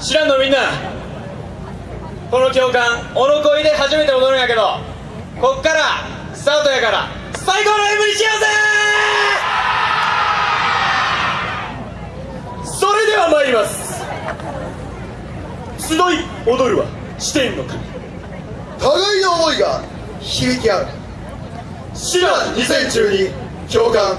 知らんのみんな。この教官おのこいで初めて踊るんやけどこっからスタートやから最高の M にしようぜ!それでは参ります。集い踊るはしてんの神互いの思いが響き合う「シラ2012教官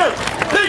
Shoot!